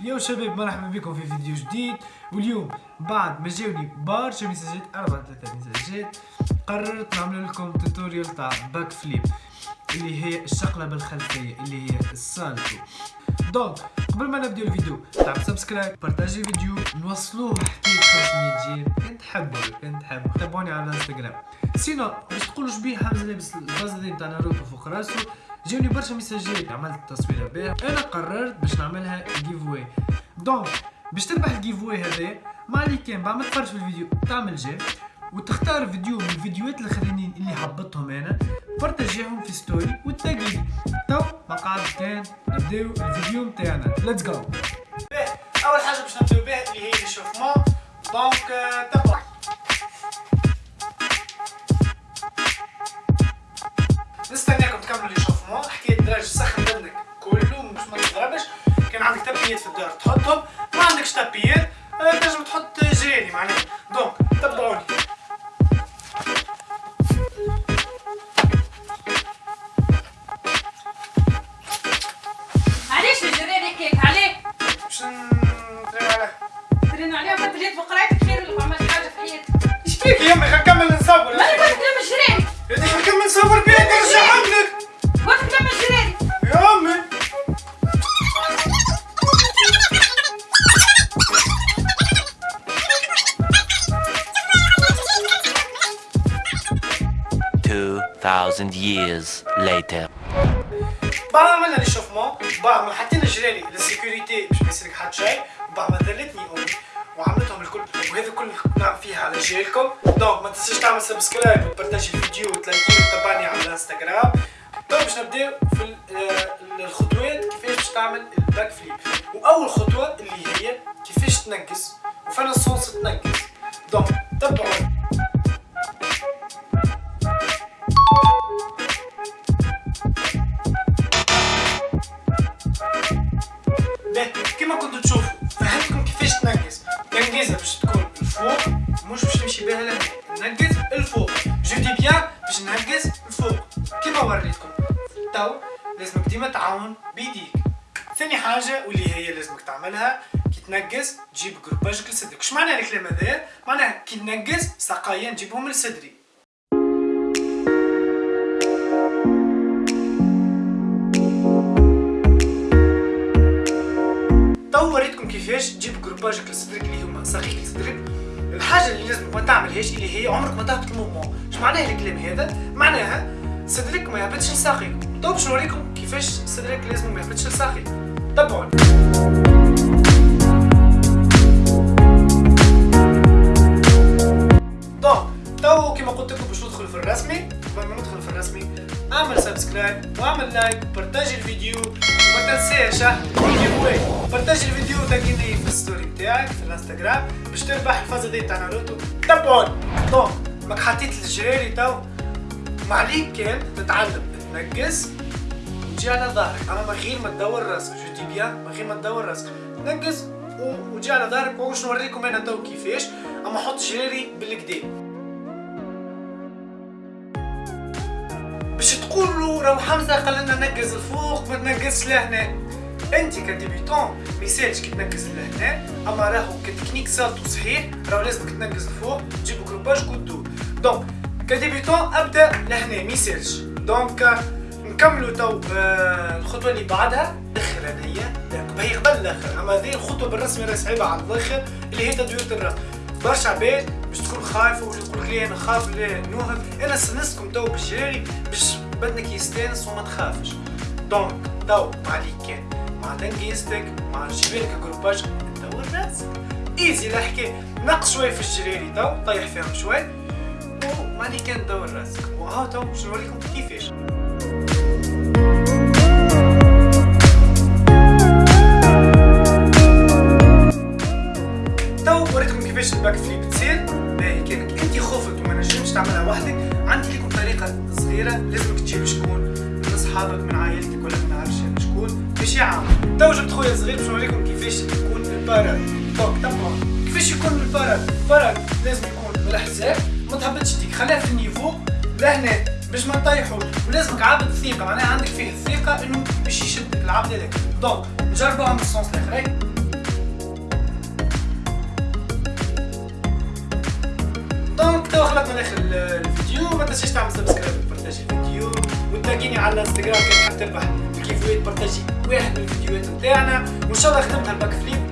يا شباب مرحبا بكم في فيديو جديد. واليوم بعد ما جاوني برشا ميساجات أربع ثلاثة ميساجات قررت نعمل لكم tutoriel تاع backflip اللي هي الشقلبة الخلفية اللي هي ال salto donc قبل ما نبداو الفيديو تعمل subscribe بارتاجي الفيديو نوصلوه حتى 500 j'aime كان تحبوا كان تحبوا تابعوني على الانستغرام sinon باش تقولوا شبيه حمزة لابس الفازة تاع ناروتو فوق راسو. جاوني برشا ميساجات عملت تصويره بها أنا قررت باش نعملها giveaway donc باش تربح ال giveaway هذا ما عليك كان بعد ما تفرج في الفيديو تعمل j'aime وتختار فيديو من الفيديوهات الاخرين اللي حبطهم أنا بارتاجيهم في story وتاقيني تو ما كان نبداو الفيديو نتاعنا let's go أول حاجة باش نبداو بها اللي هي l'échauffement donc تبع تبيات في الدار تحطهم ما عندكش تبيات تنجم تحط جراني معناها. دونك تبعوني علاش الجيران هكاك عليه؟ باش نتريق عليه ترين عليها ما تريد بقرايتك خير ولا عملت حاجة في حياتك. إيش فيك يا أمي؟ خلينا نكمل نصور ما تقول كلام الجيران يا خلينا نكمل نصور بيها 2,000 years later. بعد ما عملنا ريشوفمون بعد ما حطينا جرالي للسيكوريتي مش ما لك حد شيء بعد ما ذلتني امي وعملتهم الكل وهذا كل نعم فيها على جيلكم دونك ما تنساش تعمل سبسكرايب وبارتاجي الفيديو وتلاقيه وتابعني على الانستغرام تو باش نبداو في الخطوات كيفاش باش تعمل الباك فليب واول خطوه اللي هي كيفاش تنقص وفين الصوص تنقص donc تبعوا باش بها ننقز الفوق. je dis bien باش ننقز الفوق. كيما وريتكم. تو لازمك ديما تعاون بيديك. ثاني حاجة واللي هي لازمك تعملها كي تنقز تجيب groupage ك لصدرك اش معنى الكلام هذا؟ معناها كي ننقز ساقايا نجيبهم لصدري تو وريتكم كيفاش تجيب groupage ك لصدرك اللي هما ساقيك لصدرك الحاجة اللي لازم ما تعملهاش اللي هي عمرك ما تهبط المومون اش معناه الكلام هذا؟ معناها صدرك ما يهبطش لساقيك تو باش نوريكم كيفاش صدرك لازم ما يهبطش لساقيك تبعوني donc تو كيما قلت لكم باش ندخل في الرسمي قبل ما ندخل في الرسمي اعمل subscribe واعمل like وبارتاجي الفيديو. وما تنساش ها giveaway بارتاجي الفيديو وتاقيني في ال story بتاعك في الانستغرام. باش تربح الفازة دي تاع ناروتو. تبعوني donc ماك حطيت الجراري تو ما عليك كان تتعلم تنقز وتجي على ظهرك. أما من غير ما تدور راسك je dis bien من غير ما تدور راسك و- وتجي على ظهرك. وش نوريكم أنا تو كيفاش. أما حط جراري بالكدا باش تقولوا راهو حمزة قال لنا نقز الفوق ما تنقزش لهنا. أنت ك débutant ما يسالش كي تنقز لهنا أما راهو ك technique salto صحيح راهو لازمك تنقز الفوق تجيب groupage وتدور donc ك débutant أبدأ لهنا ما يسالش donc نكملوا تو آه، الخطوة اللي بعدها. الآخر هذيا هي قبل الآخر أما هذه الخطوة بالرسمي راهي صعيبة على الآخر اللي هي تدوير الراس برشا عباد باش تكون خايفة ولا تقول لي أنا خاف لا نوهب. أنا سنستكم تو بالجراري باش بدنك يستانس وما تخافش. donc تو مع كان. مع تنقيزتك مع جبالك groupage دور راسك easy الحكاية نقص شوية في الجراري تو طيح فيهم شوي وما عليك كان دور راسك وها تو باش نوريكم كيفاش؟ كثيره لازمك تجيب شكون؟ من اصحابك من عائلتك ولا من عارف يعني شكون؟ باش عام تو جبت خويا صغير باش نوريكم كيفاش يكون ال parade donc تمام كيفاش يكون ال parade ال parade لازم يكون بالحساب ما تهبطش ديك. خليها في ال niveau لهنا باش ما نطيحوش. ولازمك عابد ثقة معناها عندك فيه الثقة إنه باش يشدك العبد هذاك. donc نجربوها من ال sens الآخرين. donc تو خلطنا لاخر الفيديو. ما تنساش تعمل subscribe وتلاقيني على الانستغرام كان حاب تربح ال giveaway partager واحد من الفيديوهات نتاعنا وإن شاء الله خدمت ال backflip